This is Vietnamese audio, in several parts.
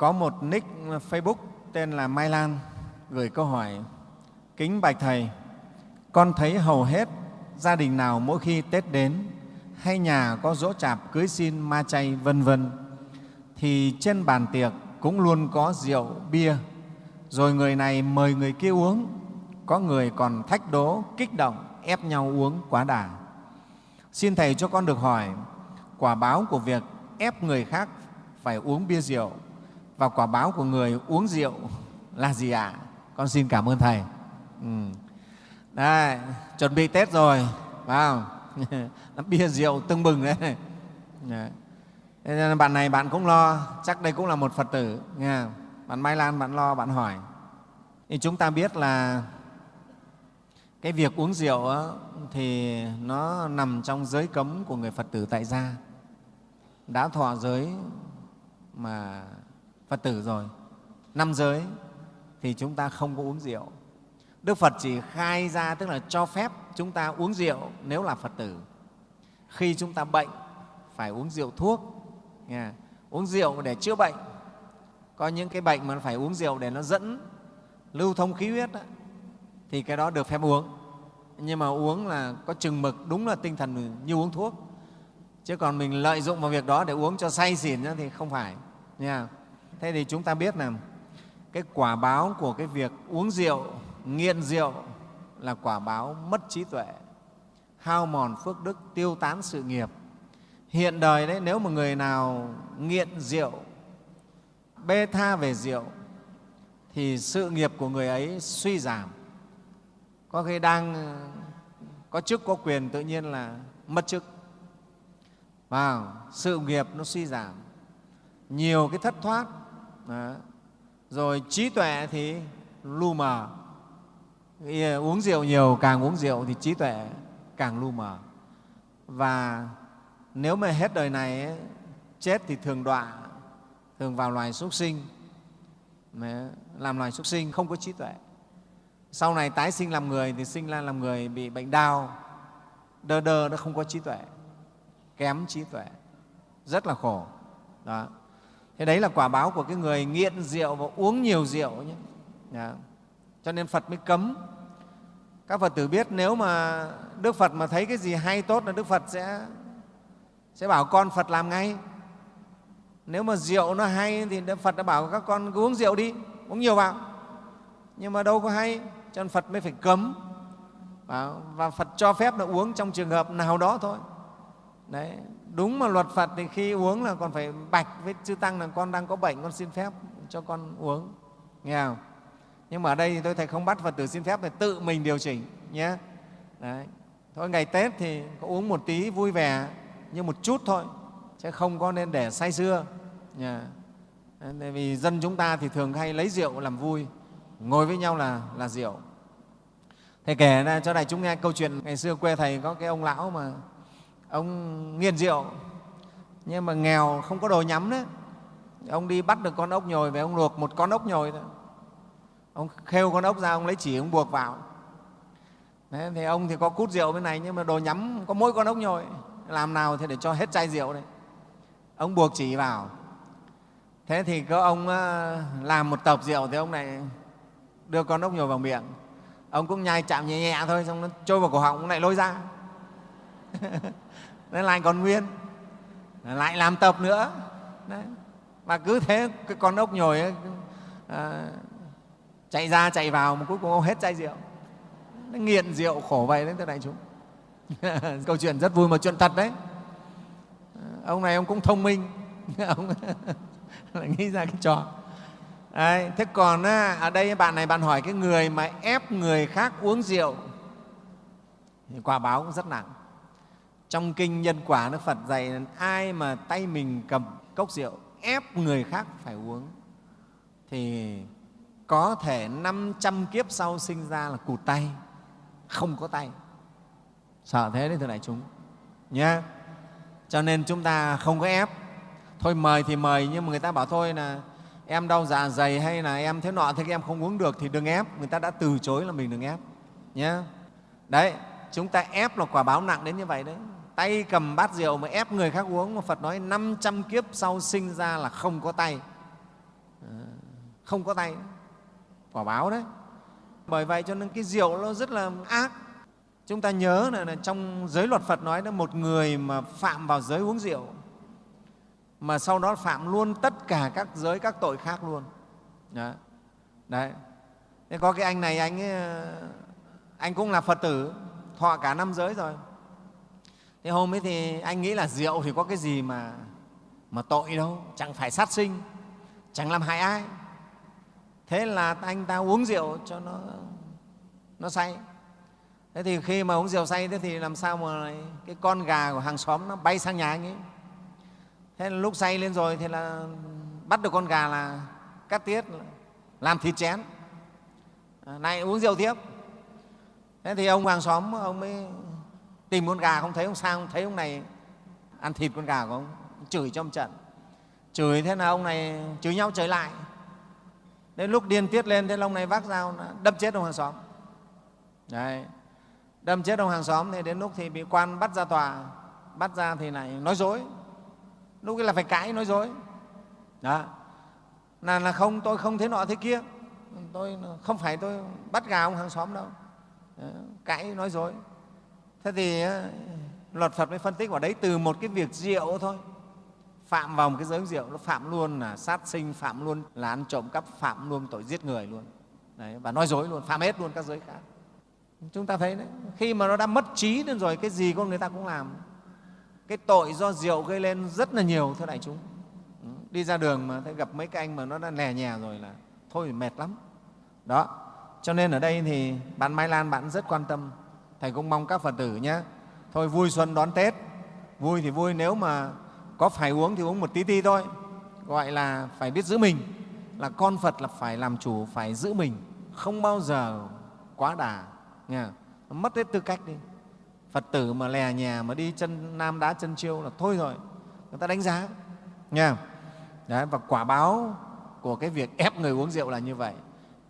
Có một nick Facebook tên là Mai Lan gửi câu hỏi Kính Bạch Thầy, con thấy hầu hết gia đình nào mỗi khi Tết đến hay nhà có dỗ chạp cưới xin ma chay vân vân thì trên bàn tiệc cũng luôn có rượu bia. Rồi người này mời người kia uống có người còn thách đố kích động ép nhau uống quá đà. Xin thầy cho con được hỏi quả báo của việc ép người khác phải uống bia rượu và quả báo của người uống rượu là gì ạ con xin cảm ơn thầy ừ. Đây, chuẩn bị tết rồi phải không bia rượu tưng bừng đấy Đấy. Thế nên bạn này bạn cũng lo, chắc đây cũng là một Phật tử. Nghe Bạn Mai Lan bạn lo, bạn hỏi. Thì chúng ta biết là cái việc uống rượu đó, thì nó nằm trong giới cấm của người Phật tử tại gia. Đã thọ giới mà Phật tử rồi, năm giới thì chúng ta không có uống rượu. Đức Phật chỉ khai ra tức là cho phép chúng ta uống rượu nếu là Phật tử. Khi chúng ta bệnh phải uống rượu thuốc nha. Uống rượu để chữa bệnh. Có những cái bệnh mà phải uống rượu để nó dẫn lưu thông khí huyết đó, thì cái đó được phép uống. Nhưng mà uống là có chừng mực đúng là tinh thần như uống thuốc. Chứ còn mình lợi dụng vào việc đó để uống cho say xỉn thì không phải nha thế thì chúng ta biết là cái quả báo của cái việc uống rượu, nghiện rượu là quả báo mất trí tuệ, hao mòn phước đức, tiêu tán sự nghiệp. Hiện đời đấy, nếu mà người nào nghiện rượu, bê tha về rượu, thì sự nghiệp của người ấy suy giảm. Có khi đang, có chức, có quyền tự nhiên là mất chức. Và sự nghiệp nó suy giảm. Nhiều cái thất thoát đó. rồi trí tuệ thì lu mờ. Uống rượu nhiều càng uống rượu thì trí tuệ càng lu mờ. Và nếu mà hết đời này ấy, chết thì thường đọa thường vào loài súc sinh. Làm loài súc sinh không có trí tuệ. Sau này tái sinh làm người thì sinh ra làm người bị bệnh đau. Đơ đơ nó không có trí tuệ kém trí tuệ. Rất là khổ. Đó thế đấy là quả báo của cái người nghiện rượu và uống nhiều rượu nhé đó. cho nên phật mới cấm các phật tử biết nếu mà đức phật mà thấy cái gì hay tốt là đức phật sẽ sẽ bảo con Phật làm ngay. Nếu mà rượu nó hay thì Đức Phật đã bảo các con cứ uống rượu đi, uống nhiều vào. Nhưng mà đâu có hay, cho nên Phật mới phải cấm. Và Phật cho phép là uống trong trường hợp nào đó thôi. Đấy, đúng mà luật Phật thì khi uống là còn phải bạch với chư Tăng là con đang có bệnh, con xin phép cho con uống. Nghe không? Nhưng mà ở đây thì tôi thầy không bắt Phật tử xin phép thì tự mình điều chỉnh nhé. Đấy. Thôi ngày Tết thì có uống một tí vui vẻ nhưng một chút thôi chứ không có nên để say sưa yeah. Tại vì dân chúng ta thì thường hay lấy rượu làm vui ngồi với nhau là, là rượu thầy kể ra cho đại chúng nghe câu chuyện ngày xưa quê thầy có cái ông lão mà ông nghiện rượu nhưng mà nghèo không có đồ nhắm đấy ông đi bắt được con ốc nhồi về ông luộc một con ốc nhồi thôi. Ông khêu con ốc ra ông lấy chỉ ông buộc vào. Đấy, thì ông thì có cút rượu bên này nhưng mà đồ nhắm có mỗi con ốc nhồi. Làm nào thì để cho hết chai rượu đấy ông buộc chỉ vào. Thế thì có ông ờ, làm một tập rượu thì ông này đưa con ốc nhồi vào miệng. Ông cũng nhai chạm nhẹ nhẹ thôi xong nó trôi vào cổ họng ông lại lôi ra. nên lại còn nguyên. Lại làm tập nữa. Đấy. và cứ thế cái con ốc nhồi ấy, à, chạy ra chạy vào mà cuối cùng ông hết chai rượu. Nó nghiện rượu khổ vậy đấy thưa đại chúng. Câu chuyện rất vui mà chuyện thật đấy. Ông này ông cũng thông minh. Ông lại nghĩ ra cái trò. Đấy, thế còn ở đây bạn này bạn hỏi cái người mà ép người khác uống rượu thì quả báo cũng rất nặng trong kinh nhân quả đức phật dạy, ai mà tay mình cầm cốc rượu ép người khác phải uống, thì có thể 500 kiếp sau sinh ra là cụt tay, không có tay. Sợ thế đấy, thưa đại chúng. Nhé cho nên chúng ta không có ép. Thôi mời thì mời, nhưng mà người ta bảo thôi là em đau dạ dày hay là em thế nọ thế em không uống được thì đừng ép. Người ta đã từ chối là mình đừng ép. Nhé đấy, chúng ta ép là quả báo nặng đến như vậy đấy tay cầm bát rượu mà ép người khác uống. Mà phật nói 500 kiếp sau sinh ra là không có tay. Ờ, không có tay. Quả báo đấy. Bởi vậy cho nên cái rượu nó rất là ác. Chúng ta nhớ là, là trong giới luật phật nói là một người mà phạm vào giới uống rượu mà sau đó phạm luôn tất cả các giới các tội khác luôn. Đấy, đấy. Thế có cái anh này anh ấy, ờ, anh cũng là phật tử thọ cả năm giới rồi thế hôm ấy thì anh nghĩ là rượu thì có cái gì mà mà tội đâu? Chẳng phải sát sinh, chẳng làm hại ai. Thế là anh ta uống rượu cho nó nó say. Thế thì khi mà uống rượu say, thế thì làm sao mà cái con gà của hàng xóm nó bay sang nhà anh ấy? Thế là lúc say lên rồi thì là bắt được con gà là cắt tiết, làm thịt chén. À, này, uống rượu tiếp. Thế thì ông hàng xóm, ông mới tìm con gà không thấy ông sang không thấy ông này ăn thịt con gà của ông. Chửi trong trận. Chửi thế là ông này chửi nhau chửi lại. Đến lúc điên tiết lên thế là ông này vác dao đâm chết ông hàng xóm. Đấy. Đâm chết ông hàng xóm thì đến lúc thì bị quan bắt ra tòa. Bắt ra thì lại nói dối. Lúc ấy là phải cãi nói dối. Đó. Là, là không tôi không thế nọ thế kia. Tôi không phải tôi bắt gà ông hàng xóm đâu. Đấy. cãi nói dối thế thì luật phật mới phân tích vào đấy từ một cái việc rượu thôi. Phạm vào một cái giới rượu nó phạm luôn là sát sinh phạm luôn là ăn trộm cắp phạm luôn tội giết người luôn. Đấy, và nói dối luôn phạm hết luôn các giới khác. Chúng ta thấy đấy khi mà nó đã mất trí lên rồi cái gì con người ta cũng làm. Cái tội do rượu gây lên rất là nhiều thưa đại chúng. Đi ra đường mà thấy gặp mấy cái anh mà nó đã lè nhè rồi là thôi mệt lắm. Đó cho nên ở đây thì bạn mai lan bạn rất quan tâm thầy cũng mong các phật tử nhé. Thôi vui xuân đón tết. Vui thì vui nếu mà có phải uống thì uống một tí tí thôi. Gọi là phải biết giữ mình. Là con phật là phải làm chủ phải giữ mình. Không bao giờ quá đà nghe mất hết tư cách đi. Phật tử mà lè nhà mà đi chân nam đá chân chiêu là thôi rồi. Người ta đánh giá nha Đấy, và quả báo của cái việc ép người uống rượu là như vậy.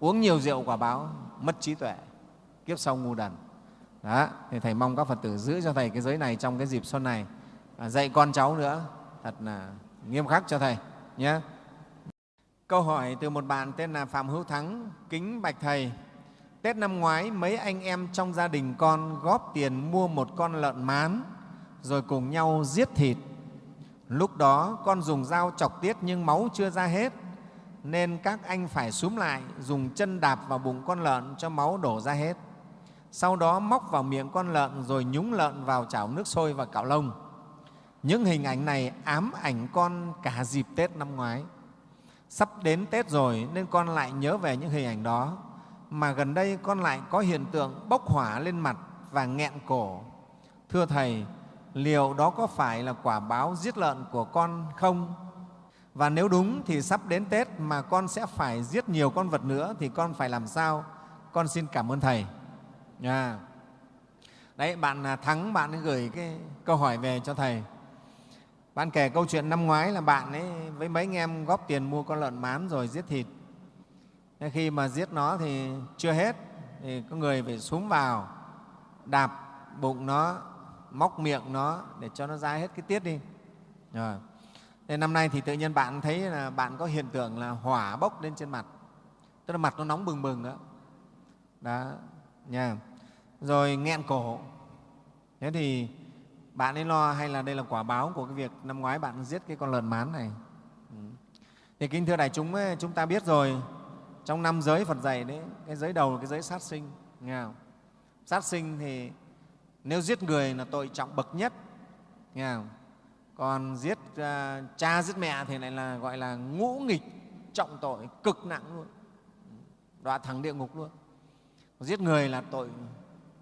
Uống nhiều rượu quả báo mất trí tuệ kiếp sau ngu đần đó thì thầy mong các phật tử giữ cho thầy cái giới này trong cái dịp xuân này à, dạy con cháu nữa thật là nghiêm khắc cho thầy nhé câu hỏi từ một bạn tên là phạm hữu thắng kính bạch thầy Tết năm ngoái, mấy anh em trong gia đình con góp tiền mua một con lợn mán rồi cùng nhau giết thịt. Lúc đó con dùng dao chọc tiết nhưng máu chưa ra hết nên các anh phải súm lại dùng chân đạp vào bụng con lợn cho máu đổ ra hết. Sau đó móc vào miệng con lợn rồi nhúng lợn vào chảo nước sôi và cạo lông. Những hình ảnh này ám ảnh con cả dịp Tết năm ngoái. Sắp đến Tết rồi nên con lại nhớ về những hình ảnh đó mà gần đây con lại có hiện tượng bốc hỏa lên mặt và nghẹn cổ. Thưa Thầy, liệu đó có phải là quả báo giết lợn của con không? Và nếu đúng thì sắp đến Tết mà con sẽ phải giết nhiều con vật nữa thì con phải làm sao? Con xin cảm ơn Thầy. À. Đấy, bạn à, Thắng, bạn ấy gửi cái câu hỏi về cho Thầy. Bạn kể câu chuyện năm ngoái là bạn ấy với mấy anh em góp tiền mua con lợn mán rồi giết thịt. Thế khi mà giết nó thì chưa hết thì có người phải xuống vào đạp bụng nó móc miệng nó để cho nó ra hết cái tiết đi. Rồi. Thế năm nay thì tự nhiên bạn thấy là bạn có hiện tượng là hỏa bốc lên trên mặt. Tức là mặt nó nóng bừng bừng đó. Đó nha rồi nghẹn cổ. Thế thì bạn ấy lo hay là đây là quả báo của cái việc năm ngoái bạn giết cái con lợn mán này? Ừ. Thì kính thưa đại chúng ấy, chúng ta biết rồi trong năm giới Phật dạy đấy cái giới đầu là cái giới sát sinh nghe không? sát sinh thì nếu giết người là tội trọng bậc nhất nghe không? còn giết uh, cha giết mẹ thì lại là gọi là ngũ nghịch trọng tội cực nặng luôn. Ừ, đọa thẳng địa ngục luôn. Giết người là tội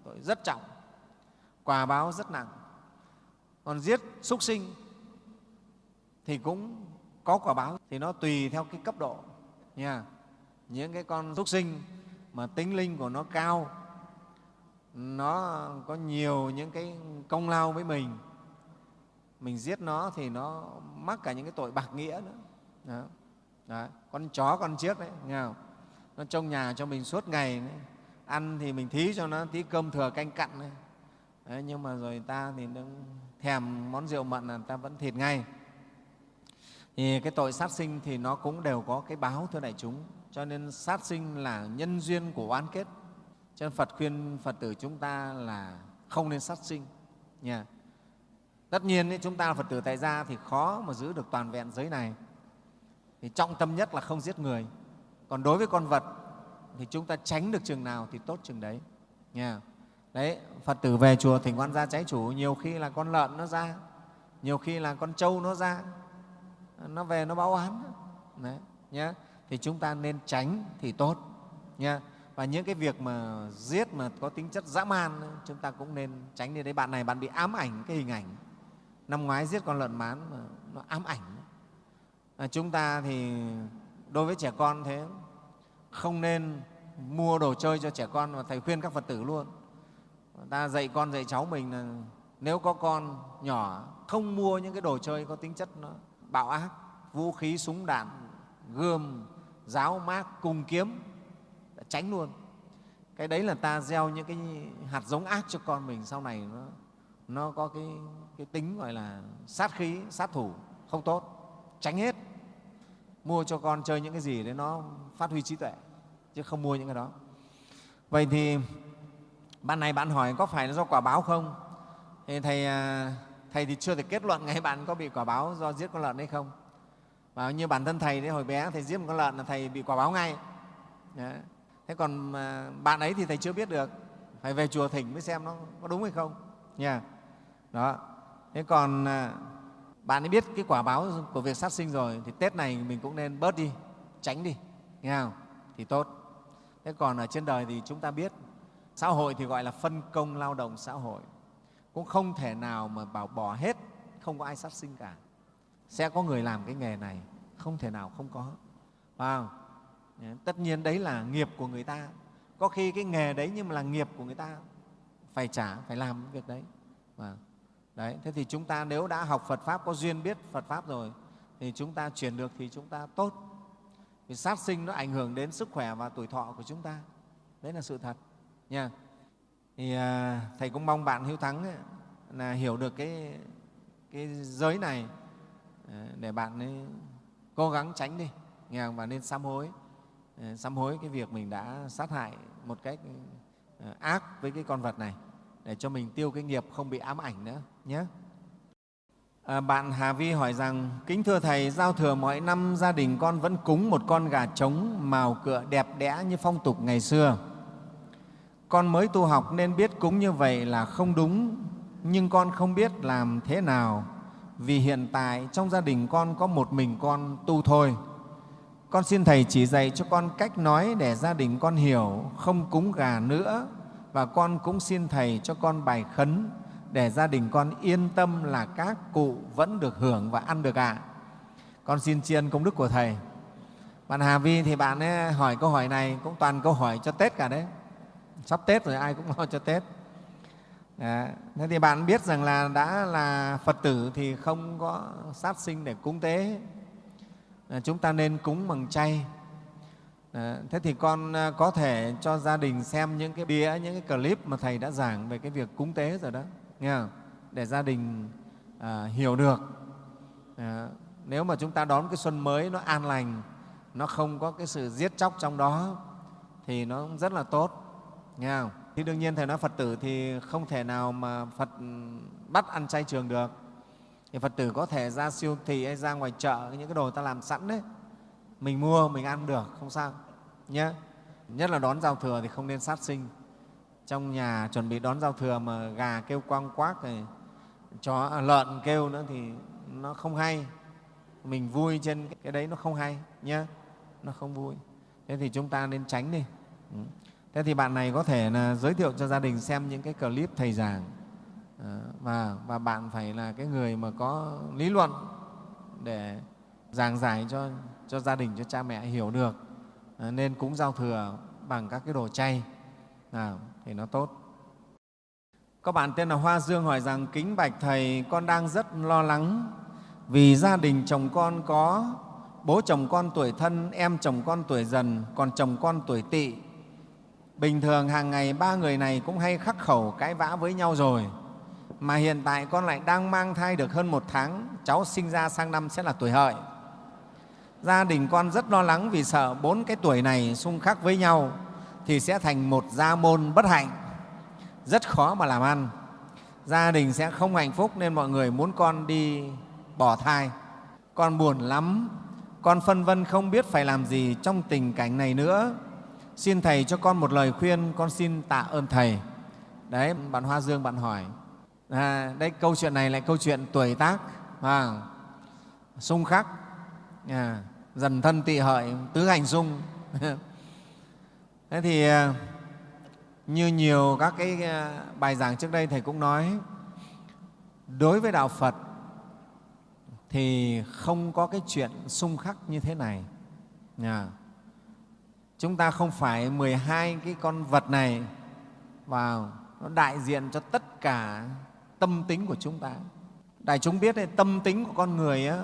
tội rất trọng, quả báo rất nặng còn giết súc sinh thì cũng có quả báo, thì nó tùy theo cái cấp độ, nha những cái con súc sinh mà tính linh của nó cao, nó có nhiều những cái công lao với mình mình giết nó thì nó mắc cả những cái tội bạc nghĩa nữa đó. Đó. con chó con chiếc đấy, nghe không? nó trong nhà cho mình suốt ngày đấy ăn thì mình thí cho nó tí cơm thừa canh cặn đấy. Đấy, nhưng mà rồi ta thì nó thèm món rượu mận là ta vẫn thịt ngay. Thì cái tội sát sinh thì nó cũng đều có cái báo thưa đại chúng. Cho nên sát sinh là nhân duyên của oán kết. Cho nên phật khuyên phật tử chúng ta là không nên sát sinh nha. Tất nhiên ấy, chúng ta là phật tử tại gia thì khó mà giữ được toàn vẹn giới này. Thì trọng tâm nhất là không giết người. Còn đối với con vật thì chúng ta tránh được chừng nào thì tốt chừng đấy. Nha. Đấy phật tử về chùa thỉnh quan gia trái chủ nhiều khi là con lợn nó ra nhiều khi là con trâu nó ra nó về nó báo oán đấy nhé thì chúng ta nên tránh thì tốt nha và những cái việc mà giết mà có tính chất dã man chúng ta cũng nên tránh đi. Đấy bạn này bạn bị ám ảnh cái hình ảnh. Năm ngoái giết con lợn mán mà nó ám ảnh. À, chúng ta thì đối với trẻ con thế không nên mua đồ chơi cho trẻ con và thầy khuyên các phật tử luôn. Ta dạy con dạy cháu mình là nếu có con nhỏ không mua những cái đồ chơi có tính chất nó bạo ác vũ khí súng đạn gươm giáo mác cung kiếm tránh luôn. Cái đấy là ta gieo những cái hạt giống ác cho con mình sau này nó, nó có cái, cái tính gọi là sát khí sát thủ không tốt tránh hết. Mua cho con chơi những cái gì đấy nó phát huy trí tuệ, chứ không mua những cái đó. Vậy thì bạn này bạn hỏi có phải là do quả báo không? Thì thầy à, thầy thì chưa thể kết luận ngay bạn có bị quả báo do giết con lợn hay không. Và như bản thân thầy đấy, hồi bé thầy giết một con lợn là thầy bị quả báo ngay. Đấy. thế còn à, bạn ấy thì thầy chưa biết được. Phải về chùa thỉnh mới xem nó có đúng hay không. Nha. Đó. Thế còn à, bạn ấy biết cái quả báo của việc sát sinh rồi, thì tết này mình cũng nên bớt đi, tránh đi nghe không? Thì tốt. Thế còn ở trên đời thì chúng ta biết, xã hội thì gọi là phân công lao động xã hội. Cũng không thể nào mà bảo bỏ hết, không có ai sát sinh cả. Sẽ có người làm cái nghề này, không thể nào không có. Phải không? tất nhiên đấy là nghiệp của người ta. Có khi cái nghề đấy nhưng mà là nghiệp của người ta, phải trả, phải làm cái việc đấy. Và đấy, thế thì chúng ta nếu đã học phật pháp, có duyên biết phật pháp rồi, thì chúng ta chuyển được thì chúng ta tốt vì sát sinh nó ảnh hưởng đến sức khỏe và tuổi thọ của chúng ta. Đấy là sự thật nha. Thì à, thầy cũng mong bạn hiếu thắng ấy, là hiểu được cái cái giới này à, để bạn ấy cố gắng tránh đi. Nghe không? và nên sám hối à, sám hối cái việc mình đã sát hại một cách à, ác với cái con vật này để cho mình tiêu cái nghiệp không bị ám ảnh nữa nhé À, bạn Hà Vi hỏi rằng, Kính thưa Thầy, giao thừa mỗi năm gia đình con vẫn cúng một con gà trống màu cựa đẹp đẽ như phong tục ngày xưa. Con mới tu học nên biết cúng như vậy là không đúng, nhưng con không biết làm thế nào vì hiện tại trong gia đình con có một mình con tu thôi. Con xin Thầy chỉ dạy cho con cách nói để gia đình con hiểu, không cúng gà nữa và con cũng xin Thầy cho con bài khấn để gia đình con yên tâm là các cụ vẫn được hưởng và ăn được ạ. À. Con xin tri ân công đức của Thầy. Bạn Hà Vi thì bạn ấy hỏi câu hỏi này cũng toàn câu hỏi cho Tết cả đấy. Sắp Tết rồi ai cũng lo cho Tết. À, Thế thì bạn biết rằng là đã là Phật tử thì không có sát sinh để cúng tế. À, chúng ta nên cúng bằng chay. À, thế thì con à, có thể cho gia đình xem những cái bia, những cái clip mà Thầy đã giảng về cái việc cúng tế rồi đó nghe không? để gia đình à, hiểu được à, nếu mà chúng ta đón cái xuân mới nó an lành nó không có cái sự giết chóc trong đó thì nó cũng rất là tốt nghe không? thì đương nhiên thầy nói phật tử thì không thể nào mà phật ừ, bắt ăn chay trường được thì phật tử có thể ra siêu thị hay ra ngoài chợ những cái đồ ta làm sẵn đấy mình mua mình ăn được không sao nhé nhất là đón giao thừa thì không nên sát sinh trong nhà chuẩn bị đón giao thừa mà gà kêu quang quác thì chó à, lợn kêu nữa thì nó không hay. Mình vui trên cái đấy nó không hay nhé nó không vui. Thế thì chúng ta nên tránh đi. Ừ. Thế thì bạn này có thể là giới thiệu cho gia đình xem những cái clip thầy giảng. Ờ, và, và bạn phải là cái người mà có lý luận để giảng giải cho, cho gia đình cho cha mẹ hiểu được. Ờ, nên cúng giao thừa bằng các cái đồ chay. À, thì nó tốt. Có bạn tên là Hoa Dương hỏi rằng kính bạch Thầy, con đang rất lo lắng vì gia đình chồng con có bố chồng con tuổi thân, em chồng con tuổi dần, còn chồng con tuổi tỵ. Bình thường hàng ngày ba người này cũng hay khắc khẩu cãi vã với nhau rồi. Mà hiện tại con lại đang mang thai được hơn một tháng, cháu sinh ra sang năm sẽ là tuổi hợi. gia đình con rất lo lắng vì sợ bốn cái tuổi này xung khắc với nhau thì sẽ thành một gia môn bất hạnh. Rất khó mà làm ăn. Gia đình sẽ không hạnh phúc nên mọi người muốn con đi bỏ thai. Con buồn lắm. Con phân vân không biết phải làm gì trong tình cảnh này nữa. Xin thầy cho con một lời khuyên con xin tạ ơn thầy. Đấy bạn hoa dương bạn hỏi. À, đây câu chuyện này lại câu chuyện tuổi tác à, xung khắc. À, dần thân tị hợi tứ hành xung thế thì à, như nhiều các cái à, bài giảng trước đây thầy cũng nói đối với đạo phật thì không có cái chuyện xung khắc như thế này. À, chúng ta không phải 12 cái con vật này vào nó đại diện cho tất cả tâm tính của chúng ta. Đại chúng biết đấy, tâm tính của con người á,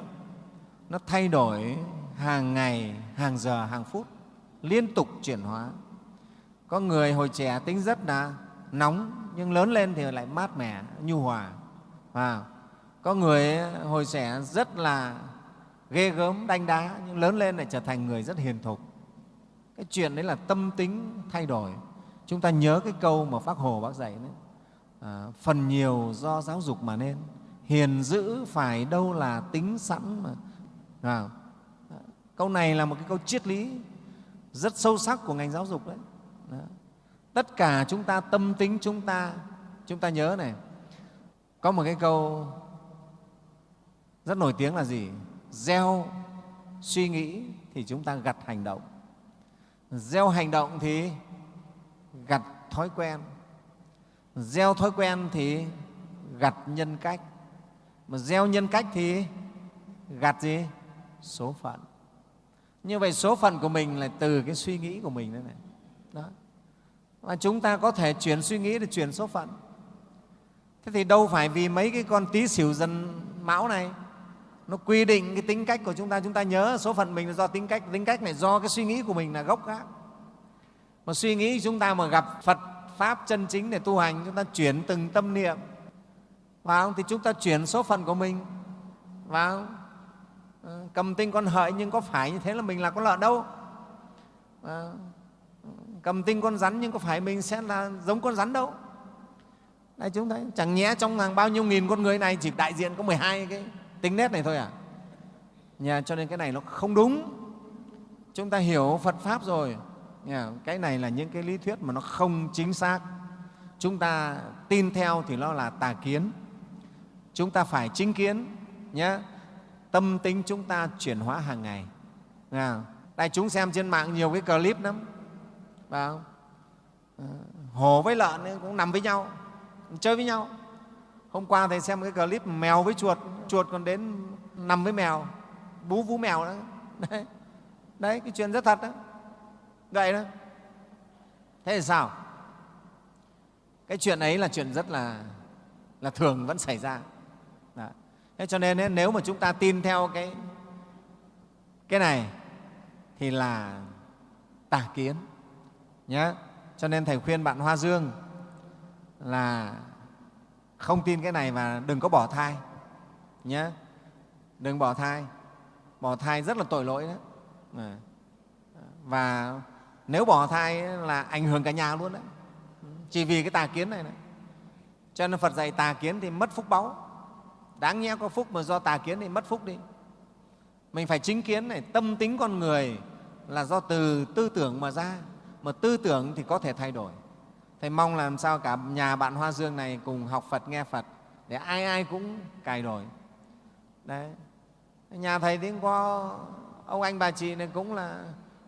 nó thay đổi hàng ngày hàng giờ hàng phút liên tục chuyển hóa có người hồi trẻ tính rất là nóng nhưng lớn lên thì lại mát mẻ nhu hòa và có người ờ, hồi trẻ rất là ghê gớm đanh đá nhưng lớn lên lại trở thành người rất hiền thục. Cái chuyện đấy là tâm tính thay đổi. Chúng ta nhớ cái câu mà bác hồ bác dạy đấy à, phần nhiều do giáo dục mà nên hiền dữ phải đâu là tính sẵn mà. À, câu này là một cái câu triết lý rất sâu sắc của ngành giáo dục đấy. Đó. tất cả chúng ta, tâm tính chúng ta chúng ta nhớ này. Có một cái câu rất nổi tiếng là gì? Gieo suy nghĩ thì chúng ta gặt hành động. Gieo hành động thì gặt thói quen. Gieo thói quen thì gặt nhân cách. Mà gieo nhân cách thì gặt gì? Số phận. Như vậy số phận của mình là từ cái suy nghĩ của mình đấy này đó. Và chúng ta có thể chuyển suy nghĩ để chuyển số phận. Thế thì đâu phải vì mấy cái con tí xỉu dần mão này nó quy định cái tính cách của chúng ta. Chúng ta nhớ số phận mình là do tính cách tính cách này do cái suy nghĩ của mình là gốc gác. Mà suy nghĩ chúng ta mà gặp phật pháp chân chính để tu hành chúng ta chuyển từng tâm niệm. Vào thì chúng ta chuyển số phận của mình. Vào ờ, cầm tinh con hợi nhưng có phải như thế là mình là con lợn đâu? À, cầm tinh con rắn nhưng có phải mình sẽ là giống con rắn đâu? Đây chúng thấy chẳng nhẽ trong hàng bao nhiêu nghìn con người này chỉ đại diện có 12 cái tính nét này thôi à? Nhà cho nên cái này nó không đúng. Chúng ta hiểu phật pháp rồi. Nhà, cái này là những cái lý thuyết mà nó không chính xác. Chúng ta tin theo thì nó là tà kiến. Chúng ta phải chính kiến nhé tâm tính chúng ta chuyển hóa hàng ngày. À, đại chúng xem trên mạng nhiều cái clip lắm phải không? Ờ, Hổ với lợn cũng nằm với nhau chơi với nhau. Hôm qua thầy xem cái clip mèo với chuột chuột còn đến nằm với mèo bú vú mèo đó. Đấy, đấy cái chuyện rất thật đó. Vậy đó. Thế thì sao? Cái chuyện ấy là chuyện rất là là thường vẫn xảy ra. Đó. thế cho nên ấy, nếu mà chúng ta tin theo cái cái này thì là tà kiến nhé cho nên thầy khuyên bạn hoa dương là không tin cái này và đừng có bỏ thai nhé đừng bỏ thai. Bỏ thai rất là tội lỗi đấy. Ờ. Và nếu bỏ thai là ảnh hưởng cả nhà luôn đấy. Chỉ vì cái tà kiến này, này. cho nên phật dạy tà kiến thì mất phúc báu. Đáng nhẽ có phúc mà do tà kiến thì mất phúc đi. Mình phải chính kiến này tâm tính con người là do từ tư tưởng mà ra mà tư tưởng thì có thể thay đổi. Thầy mong làm sao cả nhà bạn hoa dương này cùng học phật, nghe phật, để ai ai cũng cài đổi. Đấy. Nhà thầy thì có ông anh bà chị này cũng là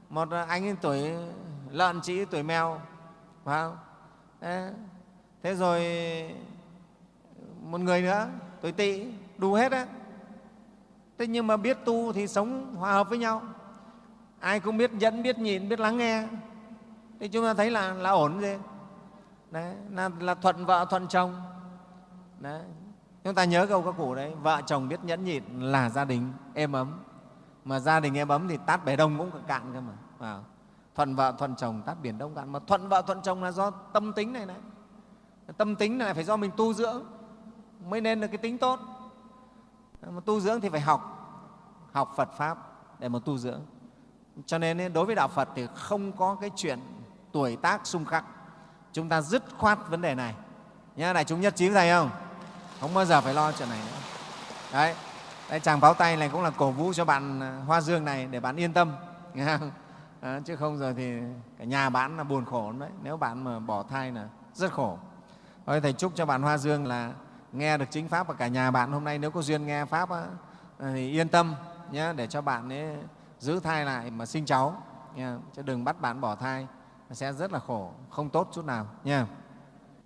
một anh tuổi lợn chị tuổi mèo, phải không? Đấy. thế rồi một người nữa, tuổi tỵ, đủ hết á. Thế nhưng mà biết tu thì sống hòa hợp với nhau. Ai cũng biết dẫn, biết nhịn, biết lắng nghe thì chúng ta thấy là là ổn gì đấy là, là thuận vợ thuận chồng. Đấy chúng ta nhớ câu các cụ đấy vợ chồng biết nhẫn nhịn là gia đình êm ấm. Mà gia đình êm ấm thì tát bể đông cũng cạn cơ mà à, thuận vợ thuận chồng tát biển đông cạn. Mà thuận vợ thuận chồng là do tâm tính này này. Tâm tính này phải do mình tu dưỡng mới nên được cái tính tốt. Mà tu dưỡng thì phải học học phật pháp để mà tu dưỡng. Cho nên đối với đạo phật thì không có cái chuyện tuổi tác xung khắc. Chúng ta dứt khoát vấn đề này. Nhá đại chúng nhất trí với thầy không? Không bao giờ phải lo chuyện này nữa. Đấy. Đây chàng pháo tay này cũng là cổ vũ cho bạn à, hoa dương này để bạn yên tâm. Nghe không? À, chứ không giờ thì cả nhà bạn là buồn khổ đấy. Nếu bạn mà bỏ thai là rất khổ. Thôi thầy chúc cho bạn hoa dương là nghe được chính pháp và cả nhà bạn hôm nay. Nếu có duyên nghe pháp á, thì yên tâm nhé để cho bạn ấy giữ thai lại mà sinh cháu. Nha. chứ đừng bắt bạn bỏ thai sẽ rất là khổ, không tốt chút nào, nha.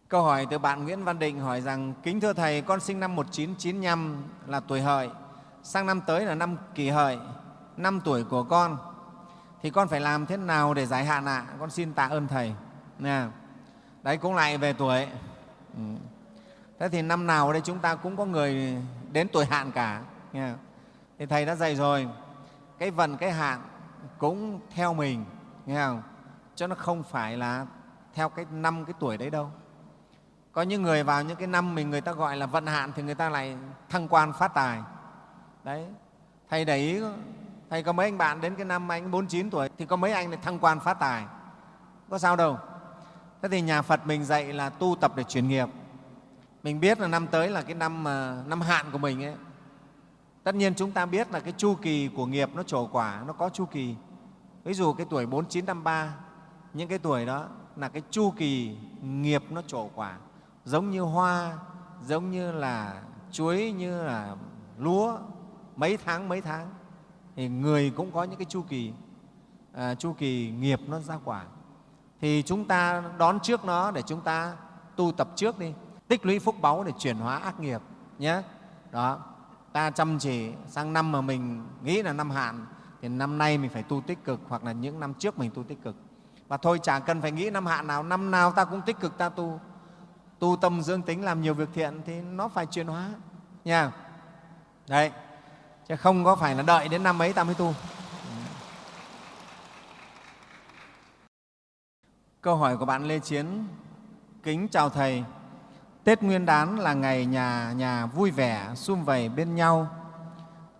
Câu hỏi từ bạn Nguyễn Văn Định hỏi rằng, kính thưa thầy, con sinh năm 1995 là tuổi hợi, sang năm tới là năm kỷ hợi, năm tuổi của con. Thì con phải làm thế nào để giải hạn ạ? À? con xin tạ ơn thầy. Nha. Đấy, cũng lại về tuổi. Ừ. thế thì năm nào đây chúng ta cũng có người đến tuổi hạn cả, nha. Thì thầy đã dạy rồi, cái vận, cái hạn cũng theo mình, nghe không? Cho nó không phải là theo cái năm cái tuổi đấy đâu. Có những người vào những cái năm mình người ta gọi là vận hạn thì người ta lại thăng quan phát tài. Đấy. Thầy để ý, thầy có mấy anh bạn đến cái năm anh 49 tuổi thì có mấy anh lại thăng quan phát tài. Có sao đâu. Thế thì nhà phật mình dạy là tu tập để chuyển nghiệp. Mình biết là năm tới là cái năm à, năm hạn của mình ấy. Tất nhiên chúng ta biết là cái chu kỳ của nghiệp nó trổ quả, nó có chu kỳ. Ví dụ cái tuổi 4953 những cái tuổi đó là cái chu kỳ nghiệp nó trổ quả. Giống như hoa giống như là chuối như là lúa mấy tháng mấy tháng. Thì người cũng có những cái chu kỳ à, chu kỳ nghiệp nó ra quả. Thì chúng ta đón trước nó để chúng ta tu tập trước đi. Tích lũy phúc báu để chuyển hóa ác nghiệp nhé. Đó ta chăm chỉ sang năm mà mình nghĩ là năm hạn thì năm nay mình phải tu tích cực hoặc là những năm trước mình tu tích cực và thôi, chả cần phải nghĩ năm hạn nào. Năm nào ta cũng tích cực ta tu. Tu tâm dương tính, làm nhiều việc thiện thì nó phải chuyển hóa. Nha. Đấy. Chứ không có phải là đợi đến năm ấy ta mới tu. Câu hỏi của bạn lê chiến. Kính chào thầy. Tết nguyên đán là ngày nhà nhà vui vẻ, sum vầy bên nhau.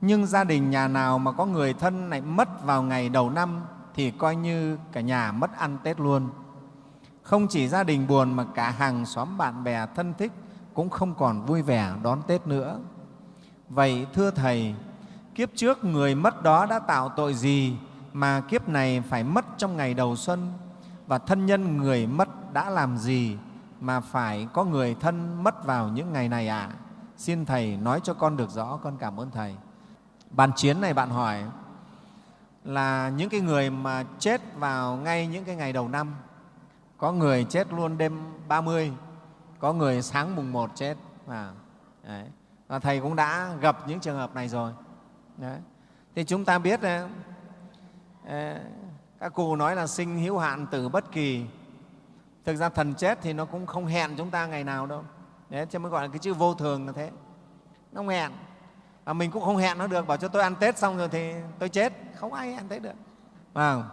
Nhưng gia đình nhà nào mà có người thân lại mất vào ngày đầu năm? Thì coi như cả nhà mất ăn tết luôn không chỉ gia đình buồn mà cả hàng xóm bạn bè thân thích cũng không còn vui vẻ đón Tết nữa. Vậy thưa Thầy, kiếp trước người mất đó đã tạo tội gì mà kiếp này phải mất trong ngày đầu xuân? Và thân nhân người mất đã làm gì mà phải có người thân mất vào những ngày này ạ? À? Xin Thầy nói cho con được rõ, con cảm ơn Thầy. Bàn chiến này bạn hỏi là những cái người mà chết vào ngay những cái ngày đầu năm có người chết luôn đêm 30, có người sáng mùng 1 chết. À, đấy. Và Thầy cũng đã gặp những trường hợp này rồi. Đấy. Thì chúng ta biết đấy, các cụ nói là sinh hữu hạn tử bất kỳ. Thực ra thần chết thì nó cũng không hẹn chúng ta ngày nào đâu. Đấy, cho mới gọi là cái chữ vô thường là thế. Nó không hẹn. Và mình cũng không hẹn nó được, bảo cho tôi ăn Tết xong rồi thì tôi chết. Không ai ăn Tết được. À,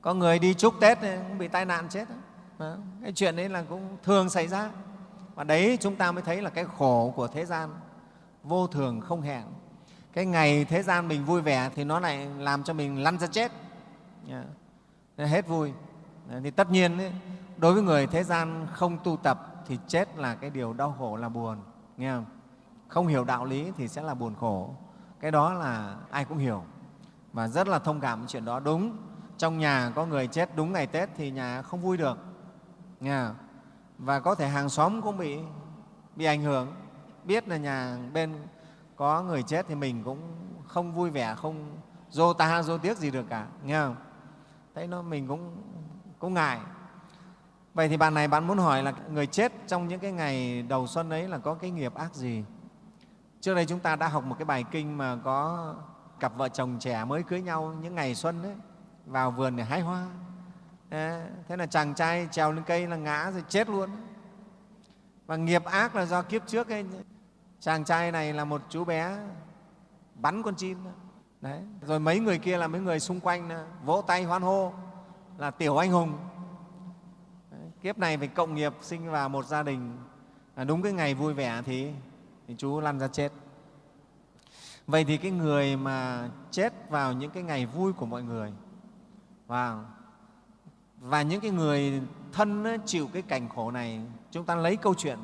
có người đi chúc Tết cũng bị tai nạn chết. Đó. Cái chuyện đấy là cũng thường xảy ra và đấy chúng ta mới thấy là cái khổ của thế gian vô thường không hẹn cái ngày thế gian mình vui vẻ thì nó lại làm cho mình lăn ra chết dạ. yeah. hết vui dạ, thì tất nhiên ấy, đối với người thế gian không tu tập thì chết là cái điều đau khổ là buồn nghe không không hiểu đạo lý thì sẽ là buồn khổ. Cái đó là ai cũng hiểu. Và rất là thông cảm chuyện đó. Đúng, trong nhà có người chết đúng ngày tết thì nhà không vui được. Nghe và có thể hàng xóm cũng bị bị ảnh hưởng. Biết là nhà bên có người chết thì mình cũng không vui vẻ, không dô ta, dô tiếc gì được cả. Nghe không? Thấy nó, mình cũng cũng ngại. Vậy thì bạn này bạn muốn hỏi là người chết trong những cái ngày đầu xuân ấy là có cái nghiệp ác gì? Trước đây chúng ta đã học một cái bài kinh mà có cặp vợ chồng trẻ mới cưới nhau những ngày xuân ấy vào vườn để hái hoa. Thế là chàng trai trèo lên cây là ngã rồi chết luôn. Và nghiệp ác là do kiếp trước ấy. Chàng trai này là một chú bé bắn con chim. Đấy rồi mấy người kia là mấy người xung quanh vỗ tay hoan hô là tiểu anh hùng. Đấy. kiếp này phải cộng nghiệp sinh vào một gia đình. À, đúng cái ngày vui vẻ thì, thì chú lăn ra chết. Vậy thì cái người mà chết vào những cái ngày vui của mọi người và và những cái người thân chịu cái cảnh khổ này, chúng ta lấy câu chuyện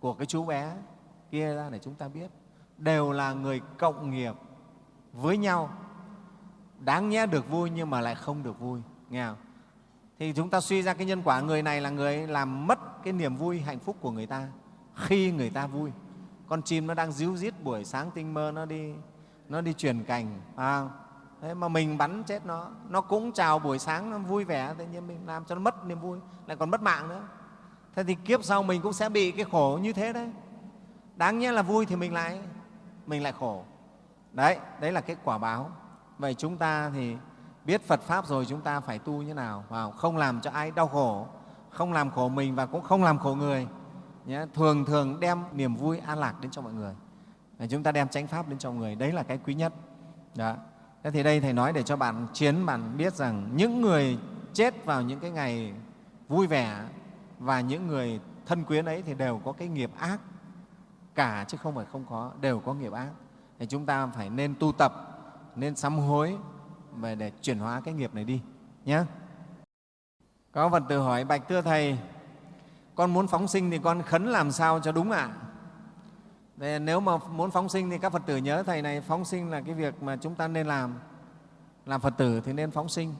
của cái chú bé kia ra để chúng ta biết. Đều là người cộng nghiệp với nhau. Đáng nhẽ được vui nhưng mà lại không được vui, nghe không? thì chúng ta suy ra cái nhân quả, người này là người làm mất cái niềm vui, hạnh phúc của người ta khi người ta vui con chim nó đang díu dít buổi sáng tinh mơ nó đi nó đi truyền cành à, thế mà mình bắn chết nó nó cũng chào buổi sáng nó vui vẻ tự nhiên mình làm cho nó mất niềm vui lại còn mất mạng nữa. Thế thì kiếp sau mình cũng sẽ bị cái khổ như thế đấy. Đáng nhẽ là vui thì mình lại mình lại khổ. Đấy đấy là cái quả báo. Vậy chúng ta thì biết phật pháp rồi chúng ta phải tu như nào? Vào không làm cho ai đau khổ không làm khổ mình và cũng không làm khổ người nhé. thường thường đem niềm vui an lạc đến cho mọi người để chúng ta đem chánh pháp đến cho người, đấy là cái quý nhất đó. thế thì đây thầy nói để cho bạn chiến, bạn biết rằng những người chết vào những cái ngày vui vẻ và những người thân quyến ấy thì đều có cái nghiệp ác cả, chứ không phải không có, đều có nghiệp ác thì chúng ta phải nên tu tập, nên sám hối về để chuyển hóa cái nghiệp này đi nhé có phần tự hỏi, bạch thưa thầy con muốn phóng sinh thì con khấn làm sao cho đúng ạ? À? nếu mà muốn phóng sinh thì các Phật tử nhớ thầy này, phóng sinh là cái việc mà chúng ta nên làm. Làm Phật tử thì nên phóng sinh,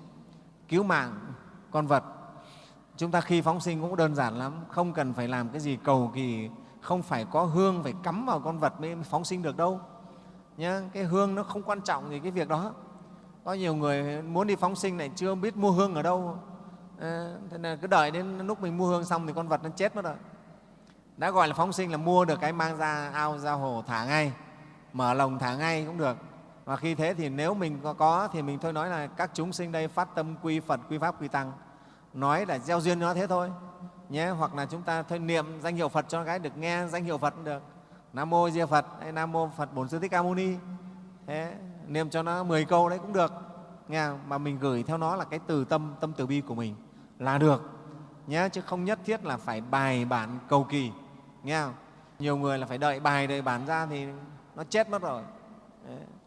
cứu mạng con vật. Chúng ta khi phóng sinh cũng đơn giản lắm, không cần phải làm cái gì cầu kỳ, không phải có hương phải cắm vào con vật mới phóng sinh được đâu. Nhá, cái hương nó không quan trọng gì cái việc đó. Có nhiều người muốn đi phóng sinh này chưa biết mua hương ở đâu à, thế nên cứ đợi đến lúc mình mua hương xong thì con vật nó chết mất rồi. Đã gọi là phóng sinh là mua được cái mang ra ao ra hồ thả ngay mở lồng thả ngay cũng được. Và khi thế thì nếu mình có, có thì mình thôi nói là các chúng sinh đây phát tâm quy phật quy pháp quy tăng. Nói là gieo duyên nó thế thôi nhé. Hoặc là chúng ta thôi niệm danh hiệu phật cho cái được nghe danh hiệu phật cũng được. Nam mô di phật hay nam mô phật bổn sư thích ca mâu ni. Thế niệm cho nó 10 câu đấy cũng được nghe mà mình gửi theo nó là cái từ tâm tâm từ bi của mình là được. Nhé chứ không nhất thiết là phải bài bản cầu kỳ, nghe không? nhiều người là phải đợi bài, đợi bản ra thì nó chết mất rồi.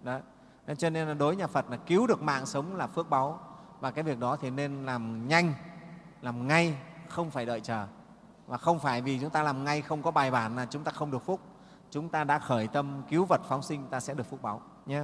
Đấy. Nên cho nên là đối nhà Phật là cứu được mạng sống là phước báu. Và cái việc đó thì nên làm nhanh, làm ngay, không phải đợi chờ. Và không phải vì chúng ta làm ngay không có bài bản là chúng ta không được phúc. Chúng ta đã khởi tâm cứu vật phóng sinh, ta sẽ được phúc báu, nhé.